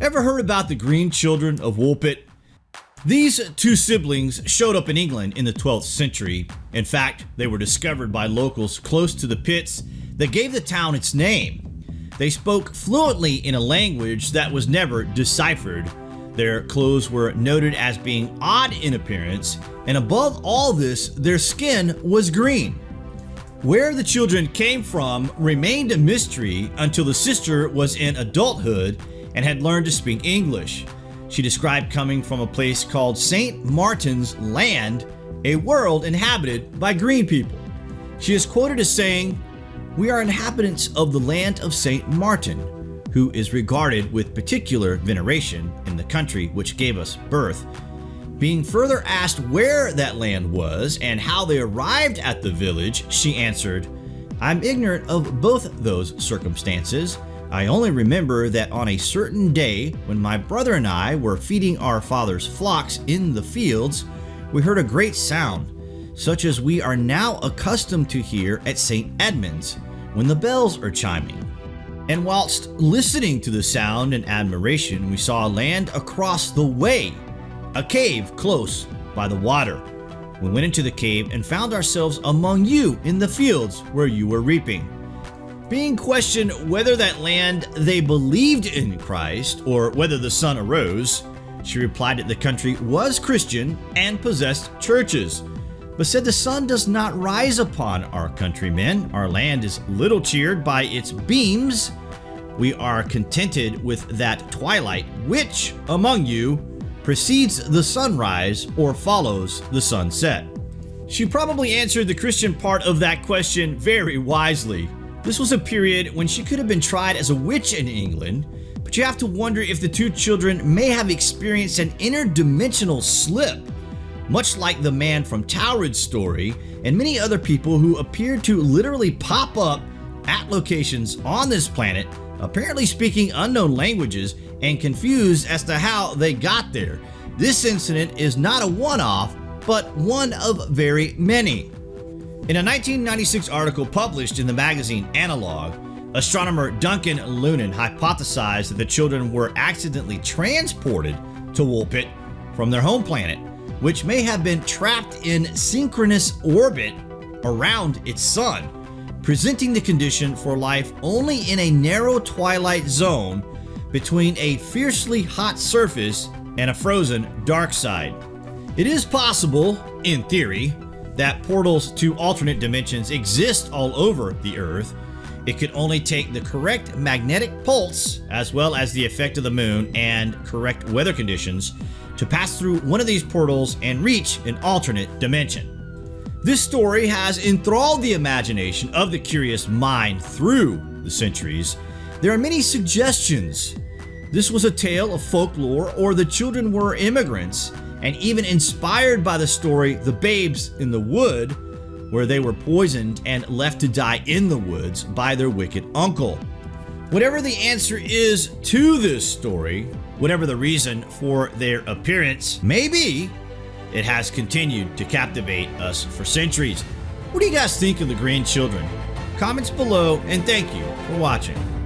Ever heard about the Green Children of Woolpit? These two siblings showed up in England in the 12th century. In fact, they were discovered by locals close to the pits that gave the town its name. They spoke fluently in a language that was never deciphered. Their clothes were noted as being odd in appearance, and above all this, their skin was green. Where the children came from remained a mystery until the sister was in adulthood and had learned to speak English. She described coming from a place called St. Martin's Land, a world inhabited by green people. She is quoted as saying, We are inhabitants of the land of St. Martin, who is regarded with particular veneration in the country which gave us birth. Being further asked where that land was and how they arrived at the village, she answered, I'm ignorant of both those circumstances, I only remember that on a certain day when my brother and I were feeding our father's flocks in the fields, we heard a great sound, such as we are now accustomed to hear at St. Edmund's when the bells are chiming. And whilst listening to the sound in admiration, we saw land across the way, a cave close by the water. We went into the cave and found ourselves among you in the fields where you were reaping. Being questioned whether that land they believed in Christ or whether the sun arose, she replied that the country was Christian and possessed churches, but said the sun does not rise upon our countrymen. Our land is little cheered by its beams. We are contented with that twilight which among you precedes the sunrise or follows the sunset. She probably answered the Christian part of that question very wisely. This was a period when she could have been tried as a witch in England, but you have to wonder if the two children may have experienced an interdimensional slip, much like the man from Taured's story and many other people who appeared to literally pop up at locations on this planet, apparently speaking unknown languages and confused as to how they got there. This incident is not a one-off, but one of very many. In a 1996 article published in the magazine Analog, astronomer Duncan Lunan hypothesized that the children were accidentally transported to Woolpit from their home planet, which may have been trapped in synchronous orbit around its sun, presenting the condition for life only in a narrow twilight zone between a fiercely hot surface and a frozen dark side. It is possible, in theory, that portals to alternate dimensions exist all over the Earth, it could only take the correct magnetic pulse, as well as the effect of the moon and correct weather conditions, to pass through one of these portals and reach an alternate dimension. This story has enthralled the imagination of the curious mind through the centuries. There are many suggestions. This was a tale of folklore or the children were immigrants and even inspired by the story The Babes in the Wood, where they were poisoned and left to die in the woods by their wicked uncle. Whatever the answer is to this story, whatever the reason for their appearance may be, it has continued to captivate us for centuries. What do you guys think of the Green Children? Comments below and thank you for watching.